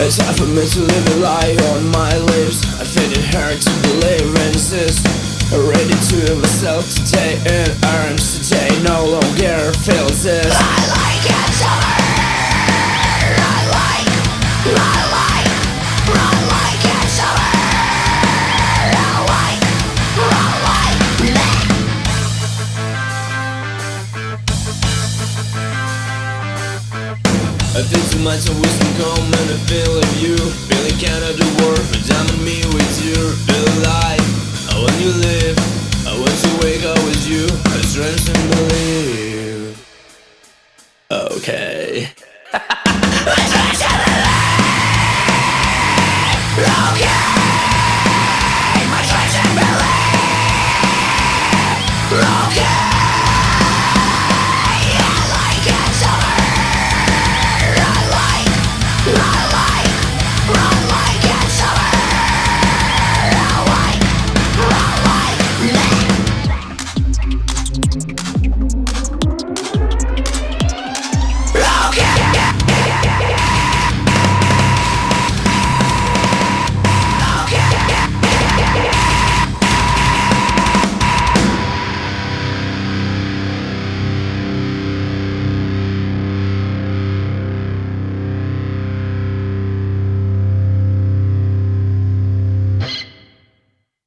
It's hard for me to live a lie on my lips. I find it hard to believe and insist Ready to myself today in arms today No longer feels this. I like it summer I like, I like, I feel too much of wisdom come and I feel of you. Really cannot do work, but I'm me with you. Feel alive, I want you live. I want to wake up with you. I trust and believe. Okay. I trust and believe Okay I trust and believe Okay Okay.